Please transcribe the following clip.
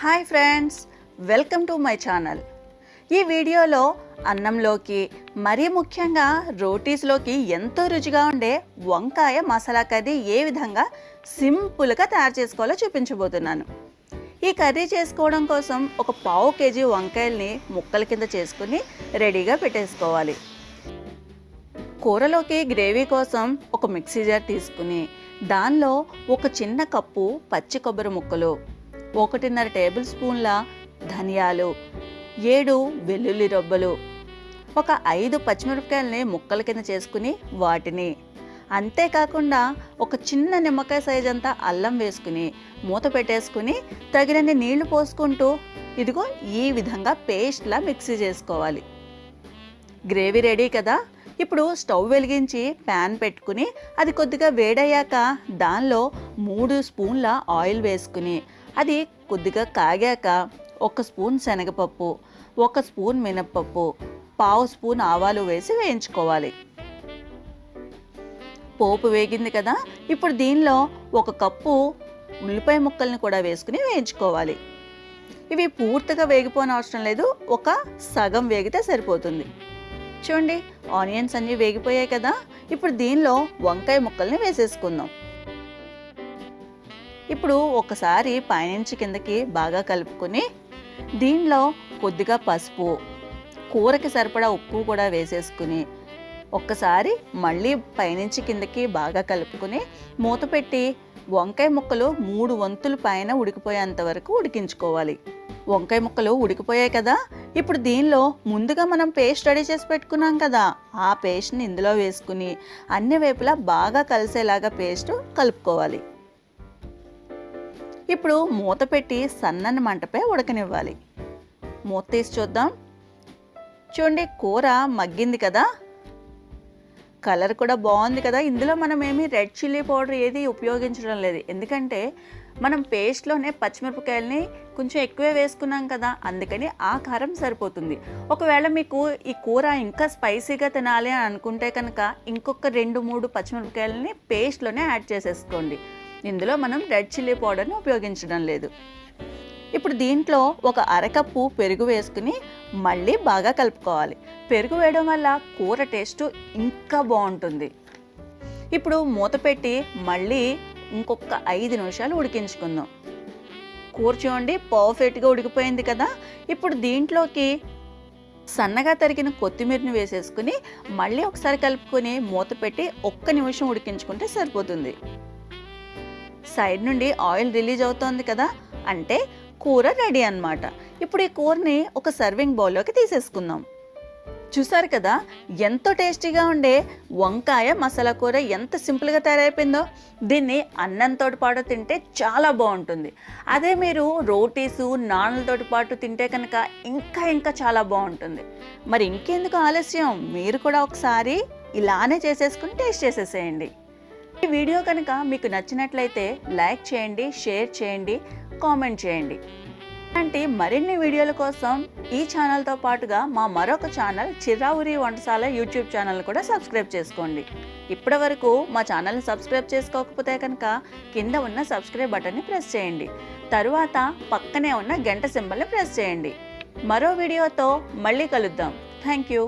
Hi friends welcome to my channel. ఈ వీడియోలో అన్నంలోకి మరీ ముఖ్యంగా రోటీస్లోకి ఎంతో రుచిగా ఉండే వంకాయ మసాలా కర్రీ ఏ విధంగా సింపుల్గా తయారు చేసుకోవాలో చూపించబోతున్నాను. ఈ కర్రీ చేసుకోవడం కోసం ఒక పావు కేజీ వంకాయల్ని ముక్కల కింద చేసుకుని రెడీగా పెట్టేసుకోవాలి. కూరలోకి గ్రేవీ కోసం ఒక మిక్సీ జార్ తీసుకుని దానిలో ఒక చిన్న కప్పు పచ్చి కొబ్బరి ముక్కలు ఒకటిన్నర టేబుల్ స్పూన్ల ధనియాలు ఏడు వెల్లుల్లి రొబ్బలు ఒక ఐదు పచ్చిమిరపకాయలని ముక్కల కింద చేసుకుని వాటిని. అంతేకాకుండా ఒక చిన్న నిమ్మకాయ సైజ్ అంతా అల్లం వేసుకుని మూత పెట్టేసుకుని తగినన్ని నీళ్ళు పోసుకుంటూ ఇదిగో ఈ విధంగా పేస్ట్లా మిక్సీ చేసుకోవాలి. గ్రేవీ రెడీ కదా? ఇప్పుడు స్టవ్ వెలిగించి ప్యాన్ పెట్టుకుని అది కొద్దిగా వేడయ్యాక దానిలో మూడు స్పూన్ల ఆయిల్ వేసుకుని అది కొద్దిగా కాగాక ఒక స్పూన్ శనగపప్పు ఒక స్పూన్ మినప్పప్పు పావు స్పూన్ ఆవాలు వేసి వేయించుకోవాలి. పోపు వేగింది కదా ఇప్పుడు దీనిలో ఒక కప్పు ఉల్లిపాయ ముక్కల్ని కూడా వేసుకుని వేయించుకోవాలి. ఇవి పూర్తిగా వేగిపోని అవసరం లేదు ఒక సగం వేగితే సరిపోతుంది. చూడండి ఆనియన్స్ అన్నీ వేగిపోయాయి కదా ఇప్పుడు దీనిలో వంకాయ ముక్కల్ని వేసేసుకుందాం. ఇప్పుడు ఒకసారి పైనుంచి కిందకి బాగా కలుపుకొని దీనిలో కొద్దిగా పసుపు కూరకి సరిపడా ఉప్పు కూడా వేసేసుకుని ఒక్కసారి మళ్ళీ పైనుంచి కిందకి బాగా కలుపుకొని మూత పెట్టి వంకాయ ముక్కలు మూడు వంతులు పైన ఉడికిపోయేంత వరకు ఉడికించుకోవాలి. వంకాయ ముక్కలు ఉడికిపోయాయి కదా ఇప్పుడు దీనిలో ముందుగా మనం పేస్ట్ రెడీ చేసి పెట్టుకున్నాం కదా ఆ పేస్ట్ని ఇందులో వేసుకుని అన్ని వైపులా బాగా కలిసేలాగా పేస్ట్ కలుపుకోవాలి. ఇప్పుడు మూత పెట్టి సన్నని మంటపై ఉడకనివ్వాలి. మూత తీసి చూద్దాం. చూడండి కూర మగ్గింది కదా. కలర్ కూడా బాగుంది కదా. ఇందులో మనం ఏమి రెడ్ చిల్లీ పౌడర్ ఏది ఉపయోగించడం లేదు. ఎందుకంటే మనం పేస్ట్లోనే పచ్చిమిరపకాయలని కొంచెం ఎక్కువే వేసుకున్నాం కదా. అందుకని ఆ కారం సరిపోతుంది. ఒకవేళ మీకు ఈ కూర ఇంకా స్పైసీగా తినాలి అని అనుకుంటే కనుక ఇంకొక రెండు మూడు పచ్చిమిరపకాయలని పేస్ట్లోనే యాడ్ చేసేసుకోండి. ఇందులో మనం రెడ్ చిల్లీ పౌడర్ని ఉపయోగించడం లేదు. ఇప్పుడు దీంట్లో ఒక అరకప్పు పెరుగు వేసుకుని మళ్ళీ బాగా కలుపుకోవాలి. పెరుగు వేయడం వల్ల కూర టేస్ట్ ఇంకా బాగుంటుంది. ఇప్పుడు మూత పెట్టి మళ్ళీ ఇంకొక ఐదు నిమిషాలు ఉడికించుకుందాం. కూర చూడండి పర్ఫెక్ట్గా ఉడికిపోయింది కదా. ఇప్పుడు దీంట్లోకి సన్నగా తరిగిన కొత్తిమీరని వేసేసుకుని మళ్ళీ ఒకసారి కలుపుకొని మూత పెట్టి ఒక్క నిమిషం ఉడికించుకుంటే సరిపోతుంది. సైడ్ నుండి ఆయిల్ రిలీజ్ అవుతోంది కదా అంటే కూర రెడీ అన్నమాట. ఇప్పుడు ఈ కూరని ఒక సర్వింగ్ బౌల్లోకి తీసేసుకుందాం. చూసారు కదా ఎంతో టేస్టీగా ఉండే వంకాయ మసాలా కూర ఎంత సింపుల్గా తయారైపోయిందో. దీన్ని అన్నంతో పాటు తింటే చాలా బాగుంటుంది. అదే మీరు రోటీసు నాన్లతో పాటు తింటే కనుక ఇంకా ఇంకా చాలా బాగుంటుంది. మరి ఇంకెందుకు ఆలస్యం? మీరు కూడా ఒకసారి ఇలానే చేసేసుకుని టేస్ట్ చేసేసేయండి. ఈ వీడియో కనుక మీకు నచ్చినట్లయితే లైక్ చేయండి షేర్ చేయండి కామెంట్ చేయండి. ఇలాంటి మరిన్ని వీడియోల కోసం ఈ ఛానల్తో పాటుగా మా మరొక ఛానల్ చిరావురి వంటశాల యూట్యూబ్ ఛానల్ కూడా సబ్స్క్రైబ్ చేసుకోండి. ఇప్పటి వరకు మా ఛానల్ని సబ్స్క్రైబ్ చేసుకోకపోతే కనుక కింద ఉన్న సబ్స్క్రైబ్ బటన్ని ప్రెస్ చేయండి. తరువాత పక్కనే ఉన్న గంట సింబల్ని ప్రెస్ చేయండి. మరో వీడియోతో మళ్ళీ కలుద్దాం. Thank you